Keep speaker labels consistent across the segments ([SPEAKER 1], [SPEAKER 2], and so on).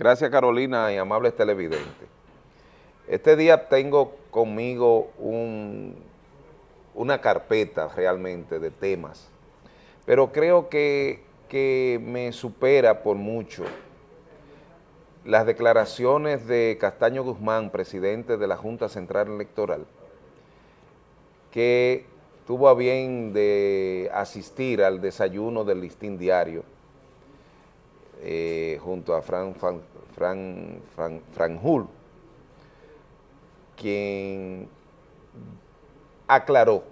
[SPEAKER 1] Gracias Carolina y amables televidentes. Este día tengo conmigo una carpeta realmente de temas, pero creo que, que me supera por mucho las declaraciones de Castaño Guzmán, presidente de la Junta Central Electoral, que tuvo a bien de asistir al desayuno del listín diario eh, junto a Fran, Fran, Fran, quien aclaró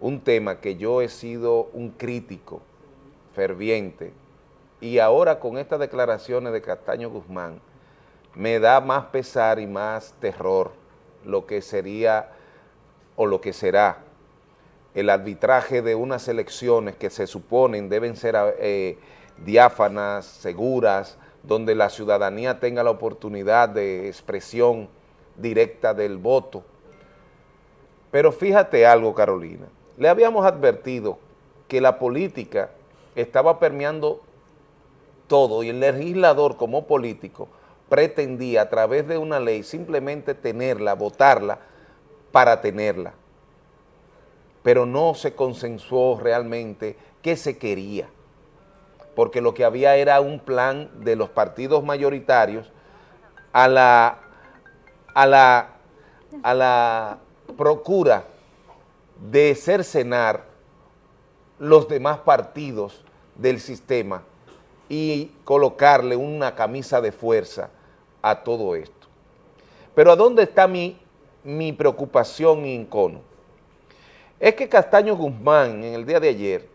[SPEAKER 1] un tema que yo he sido un crítico ferviente y ahora con estas declaraciones de Castaño Guzmán me da más pesar y más terror lo que sería o lo que será el arbitraje de unas elecciones que se suponen deben ser eh, diáfanas, seguras, donde la ciudadanía tenga la oportunidad de expresión directa del voto. Pero fíjate algo, Carolina, le habíamos advertido que la política estaba permeando todo y el legislador como político pretendía a través de una ley simplemente tenerla, votarla para tenerla. Pero no se consensuó realmente qué se quería porque lo que había era un plan de los partidos mayoritarios a la, a la, a la procura de cercenar los demás partidos del sistema y colocarle una camisa de fuerza a todo esto. Pero ¿a dónde está mi, mi preocupación y encono? Es que Castaño Guzmán en el día de ayer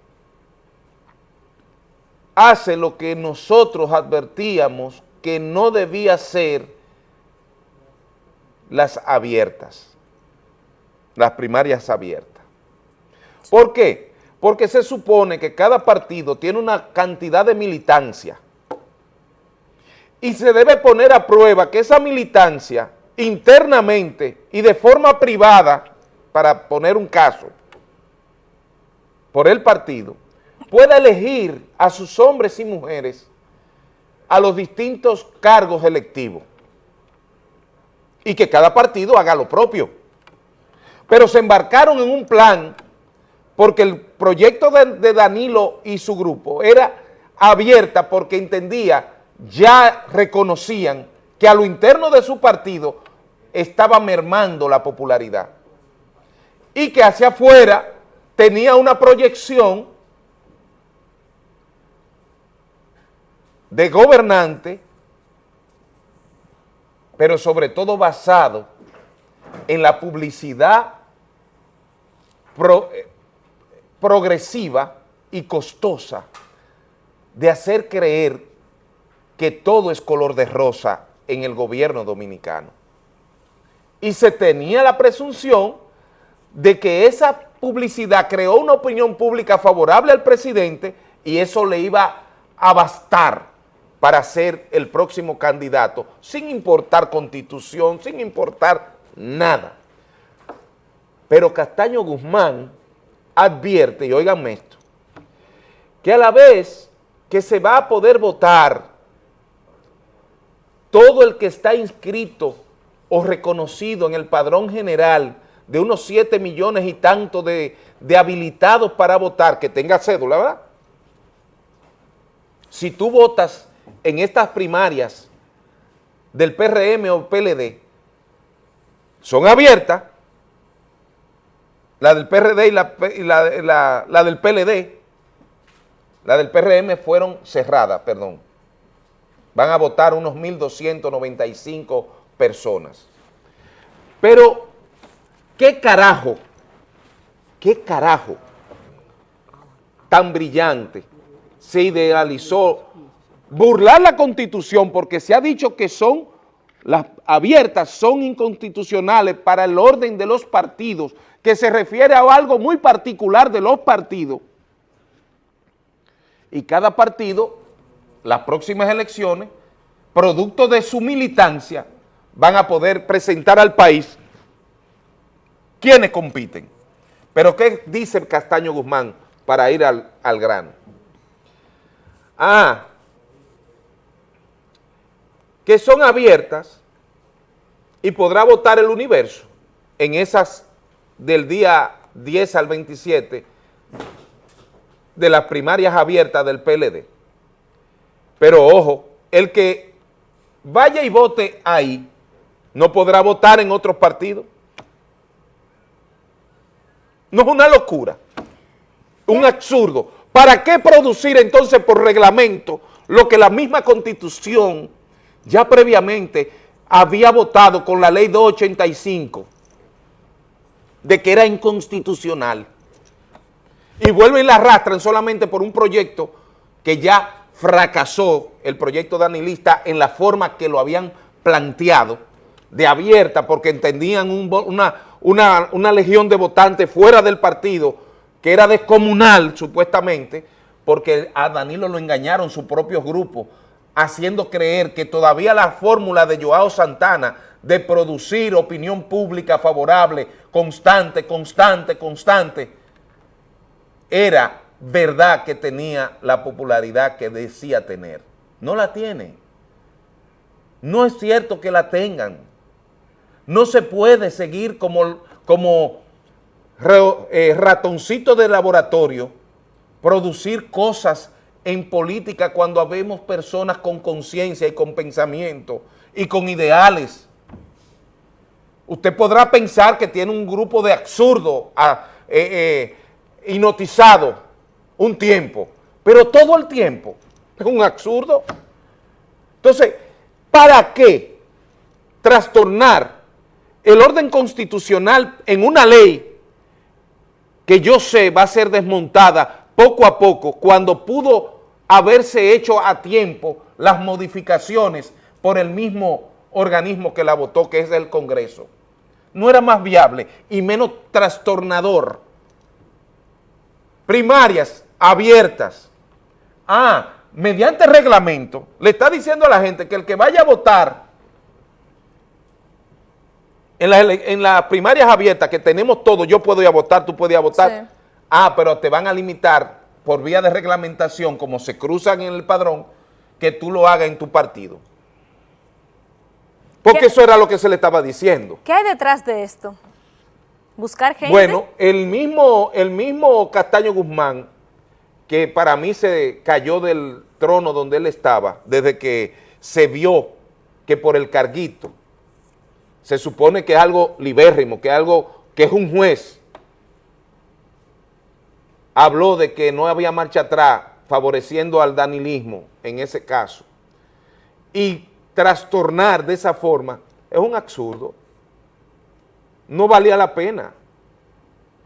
[SPEAKER 1] hace lo que nosotros advertíamos que no debía ser las abiertas, las primarias abiertas. ¿Por qué? Porque se supone que cada partido tiene una cantidad de militancia y se debe poner a prueba que esa militancia internamente y de forma privada, para poner un caso, por el partido, pueda elegir a sus hombres y mujeres a los distintos cargos electivos y que cada partido haga lo propio. Pero se embarcaron en un plan porque el proyecto de, Danilo y su grupo era abierta porque entendía, ya reconocían que a lo interno de su partido estaba mermando la popularidad y que hacia afuera tenía una proyección de gobernante, pero sobre todo basado en la publicidad eh, progresiva y costosa de hacer creer que todo es color de rosa en el gobierno dominicano. Y se tenía la presunción de que esa publicidad creó una opinión pública favorable al presidente y eso le iba a bastar para ser el próximo candidato, sin importar constitución, sin importar nada. Pero Castaño Guzmán advierte, y oiganme esto, que a la vez que se va a poder votar todo el que está inscrito o reconocido en el padrón general de unos 7 millones y tanto de, de habilitados para votar, que tenga cédula, ¿verdad? Si tú votas en estas primarias del PRM o PLD son abiertas, la del PRD y la, del PLD, la del PRM fueron cerradas, perdón. Van a votar unos 1.295 personas. Pero, ¿qué carajo? ¿Qué carajo tan brillante se idealizó burlar la Constitución porque se ha dicho que son las abiertas, son inconstitucionales para el orden de los partidos, que se refiere a algo muy particular de los partidos. Y cada partido, las próximas elecciones, producto de su militancia, van a poder presentar al país quienes compiten. Pero ¿qué dice Castaño Guzmán para ir al, al grano? Ah, que son abiertas y podrá votar el universo en esas del día 10 al 27 de las primarias abiertas del PLD. Pero ojo, el que vaya y vote ahí no podrá votar en otros partidos. No es una locura, un absurdo. ¿Para qué producir entonces por reglamento lo que la misma Constitución ya previamente había votado con la ley 285 de que era inconstitucional? Y vuelven y la arrastran solamente por un proyecto que ya fracasó, el proyecto danilista, en la forma que lo habían planteado, de abierta, porque entendían una, una, una legión de votantes fuera del partido, que era descomunal, supuestamente, porque a Danilo lo engañaron sus propios grupos, haciendo creer que todavía la fórmula de Joao Santana de producir opinión pública favorable, constante, constante, constante, era verdad que tenía la popularidad que decía tener. No la tiene. No es cierto que la tengan. No se puede seguir como, como eh, ratoncito de laboratorio, producir cosas en política cuando habemos personas con conciencia y con pensamiento y con ideales. Usted podrá pensar que tiene un grupo de absurdo ah, eh, eh, un tiempo, pero todo el tiempo es un absurdo. Entonces, ¿para qué trastornar el orden constitucional en una ley que yo sé va a ser desmontada poco a poco cuando pudo haberse hecho a tiempo las modificaciones por el mismo organismo que la votó, que es el Congreso. No era más viable y menos trastornador. Primarias abiertas. Ah, mediante reglamento, le está diciendo a la gente que el que vaya a votar en las primarias abiertas que tenemos todo, yo puedo ir a votar, tú puedes ir a votar. Ah, pero te van a limitar por vía de reglamentación, como se cruzan en el padrón, que tú lo hagas en tu partido. Porque eso era lo que se le estaba diciendo.
[SPEAKER 2] ¿Qué hay detrás de esto? ¿Buscar gente?
[SPEAKER 1] Bueno, el mismo, el mismo Castaño Guzmán, que para mí se cayó del trono donde él estaba, desde que se vio que por el carguito, se supone que es algo libérrimo, que es algo que es un juez, habló de que no había marcha atrás favoreciendo al danilismo en ese caso y trastornar de esa forma es un absurdo. No valía la pena.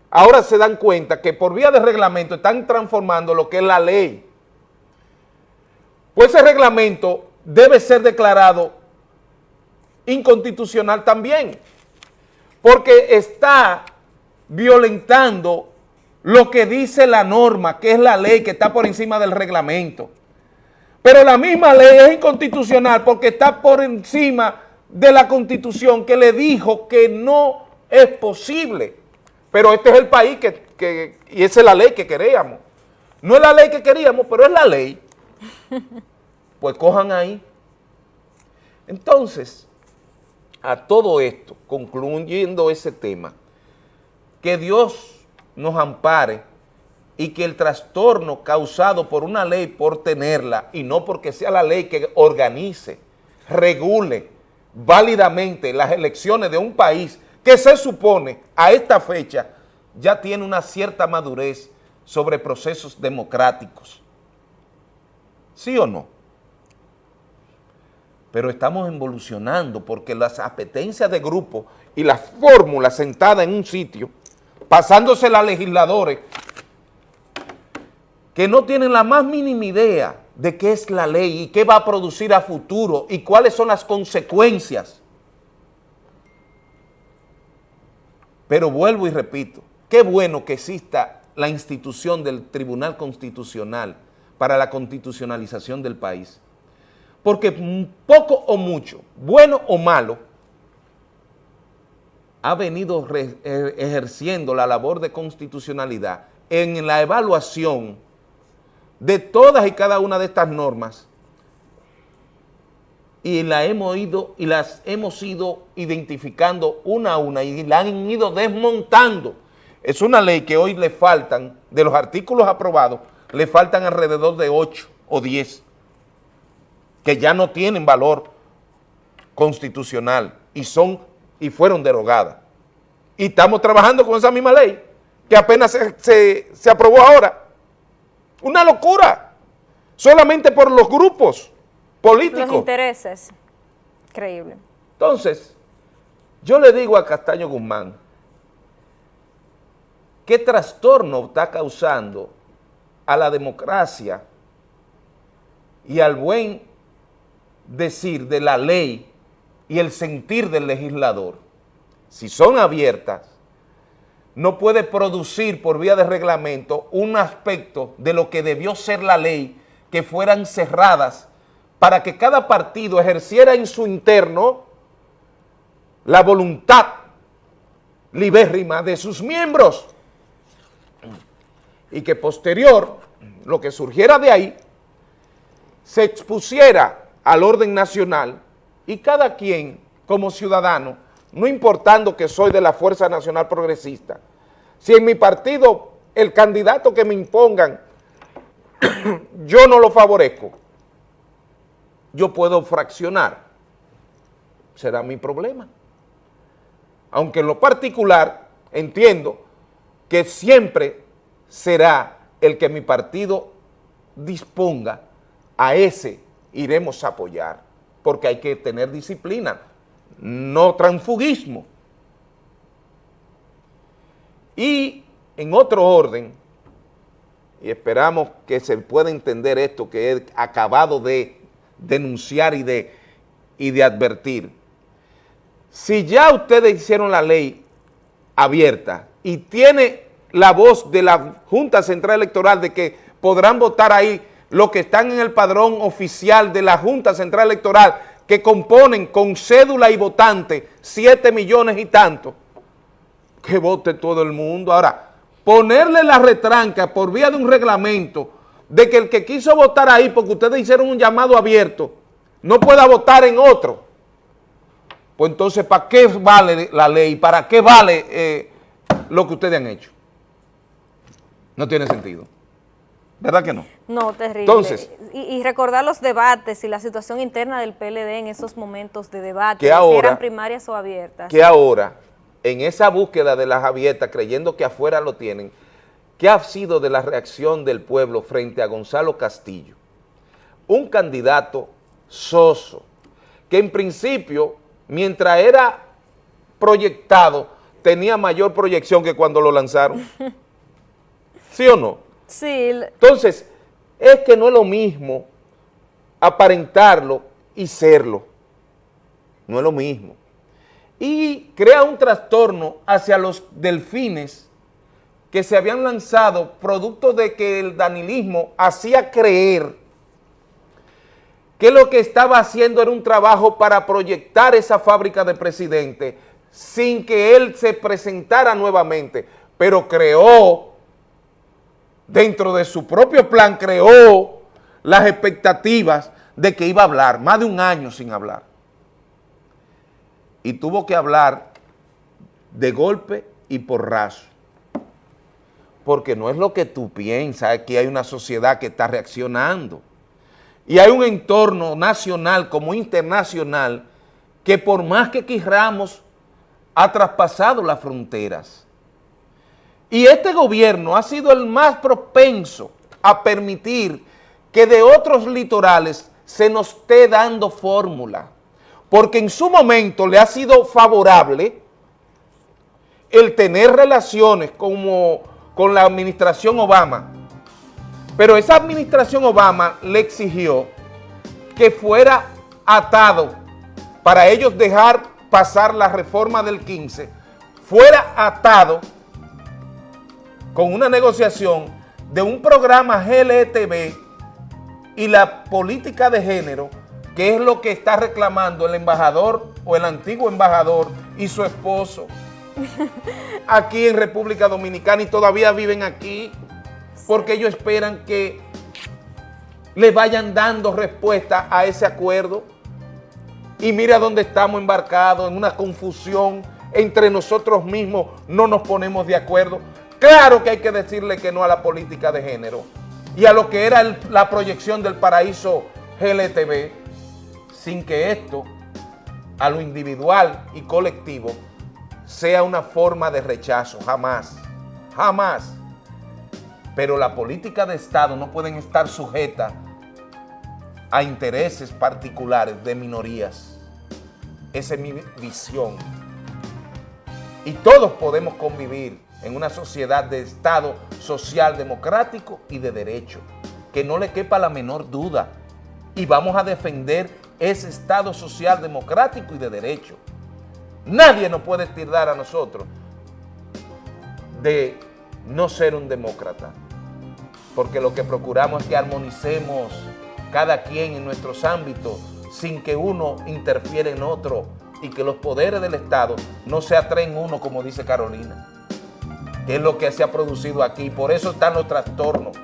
[SPEAKER 1] Ahora se dan cuenta que por vía de reglamento están transformando lo que es la ley. Pues ese reglamento debe ser declarado inconstitucional también, porque está violentando lo que dice la norma, que es la ley que está por encima del reglamento. Pero la misma ley es inconstitucional porque está por encima de la constitución que le dijo que no es posible. Pero este es el país que, que y esa es la ley que queríamos. No es la ley que queríamos, pero es la ley. Pues cojan ahí. Entonces, a todo esto, concluyendo ese tema, que Dios nos ampare y que el trastorno causado por una ley por tenerla y no porque sea la ley que organice, regule válidamente las elecciones de un país que se supone a esta fecha ya tiene una cierta madurez sobre procesos democráticos. ¿Sí o no? pero estamos evolucionando porque las apetencias de grupo y las fórmulas sentadas en un sitio, pasándose a legisladores que no tienen la más mínima idea de qué es la ley y qué va a producir a futuro y cuáles son las consecuencias. Pero vuelvo y repito, qué bueno que exista la institución del Tribunal Constitucional para la constitucionalización del país porque poco o mucho, bueno o malo, ha venido eh, ejerciendo la labor de constitucionalidad en la evaluación de todas y cada una de estas normas y, la hemos ido, y las hemos ido identificando una a una y la han ido desmontando. Es una ley que hoy le faltan, de los artículos aprobados, le faltan alrededor de 8 o 10, que ya no tienen valor constitucional y son y fueron derogadas. Y estamos trabajando con esa misma ley que apenas se, se aprobó ahora. Una locura. Solamente por los grupos políticos. Los
[SPEAKER 2] intereses. Increíble.
[SPEAKER 1] Entonces, yo le digo a Castaño Guzmán, ¿qué trastorno está causando a la democracia y al buen decir de la ley y el sentir del legislador? Si son abiertas, no puede producir por vía de reglamento un aspecto de lo que debió ser la ley que fueran cerradas para que cada partido ejerciera en su interno la voluntad libérrima de sus miembros y que posterior, lo que surgiera de ahí, se expusiera al orden nacional y cada quien como ciudadano, no importando que soy de la Fuerza Nacional Progresista, si en mi partido el candidato que me impongan yo no lo favorezco, yo puedo fraccionar, será mi problema. Aunque en lo particular entiendo que siempre será el que mi partido disponga, a ese iremos a apoyar, porque hay que tener disciplina, no transfugismo. Y en otro orden, y esperamos que se pueda entender esto que he acabado de denunciar y de, y de advertir. Si ya ustedes hicieron la ley abierta y tiene la voz de la Junta Central Electoral de que podrán votar ahí los que están en el padrón oficial de la Junta Central Electoral que componen con cédula y votante 7 millones y tanto, que vote todo el mundo. Ahora, ponerle la retranca por vía de un reglamento de que el que quiso votar ahí, porque ustedes hicieron un llamado abierto, no pueda votar en otro. Pues entonces, ¿para qué vale la ley? ¿Para qué vale eh, lo que ustedes han hecho? No tiene sentido. ¿Verdad que no?
[SPEAKER 2] No, terrible. Entonces, y, recordar los debates y la situación interna del PLD en esos momentos de debate,
[SPEAKER 1] que si eran
[SPEAKER 2] primarias o abiertas.
[SPEAKER 1] Que ahora, en esa búsqueda de las abiertas, creyendo que afuera lo tienen, ¿Qué ha sido de la reacción del pueblo frente a Gonzalo Castillo? Un candidato soso, que en principio, mientras era proyectado, tenía mayor proyección que cuando lo lanzaron. ¿Sí o no? Entonces, es que no es lo mismo aparentarlo y serlo. No es lo mismo. Y crea un trastorno hacia los delfines que se habían lanzado producto de que el danilismo hacía creer que lo que estaba haciendo era un trabajo para proyectar esa fábrica de presidente sin que él se presentara nuevamente, pero creó, dentro de su propio plan, creó las expectativas de que iba a hablar, más de un año sin hablar. Y tuvo que hablar de golpe y por raso porque no es lo que tú piensas, aquí hay una sociedad que está reaccionando. Y hay un entorno nacional como internacional que por más que querramos ha traspasado las fronteras. Y este gobierno ha sido el más propenso a permitir que de otros litorales se nos esté dando fórmula, porque en su momento le ha sido favorable el tener relaciones como con la administración Obama, pero esa administración Obama le exigió que fuera atado para ellos dejar pasar la reforma del 15, fuera atado con una negociación de un programa GLTV y la política de género, que es lo que está reclamando el embajador o el antiguo embajador y su esposo, aquí en República Dominicana y todavía viven aquí porque ellos esperan que le vayan dando respuesta a ese acuerdo y mira dónde estamos embarcados, en una confusión entre nosotros mismos, no nos ponemos de acuerdo. Claro que hay que decirle que no a la política de género y a lo que era la proyección del paraíso GLTV, sin que esto, a lo individual y colectivo, sea una forma de rechazo, jamás, jamás. Pero la política de Estado no pueden estar sujeta a intereses particulares de minorías. Esa es mi visión. Y todos podemos convivir en una sociedad de Estado social, democrático y de derecho. Que no le quepa la menor duda. Y vamos a defender ese Estado social, democrático y de derecho. Nadie nos puede tirar a nosotros de no ser un demócrata. Porque lo que procuramos es que armonicemos cada quien en nuestros ámbitos sin que uno interfiera en otro y que los poderes del Estado no se atraen uno, como dice Carolina, es lo que se ha producido aquí. Por eso están los trastornos